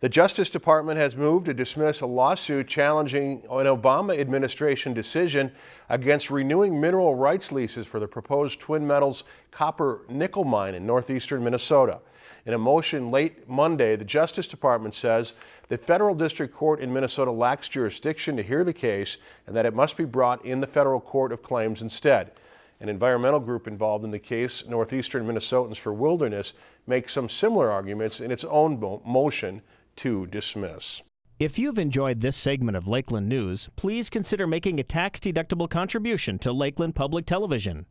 The Justice Department has moved to dismiss a lawsuit challenging an Obama administration decision against renewing mineral rights leases for the proposed Twin Metals copper nickel mine in northeastern Minnesota. In a motion late Monday, the Justice Department says the federal district court in Minnesota lacks jurisdiction to hear the case and that it must be brought in the federal court of claims instead. An environmental group involved in the case, Northeastern Minnesotans for Wilderness, makes some similar arguments in its own motion to dismiss. If you've enjoyed this segment of Lakeland News, please consider making a tax-deductible contribution to Lakeland Public Television.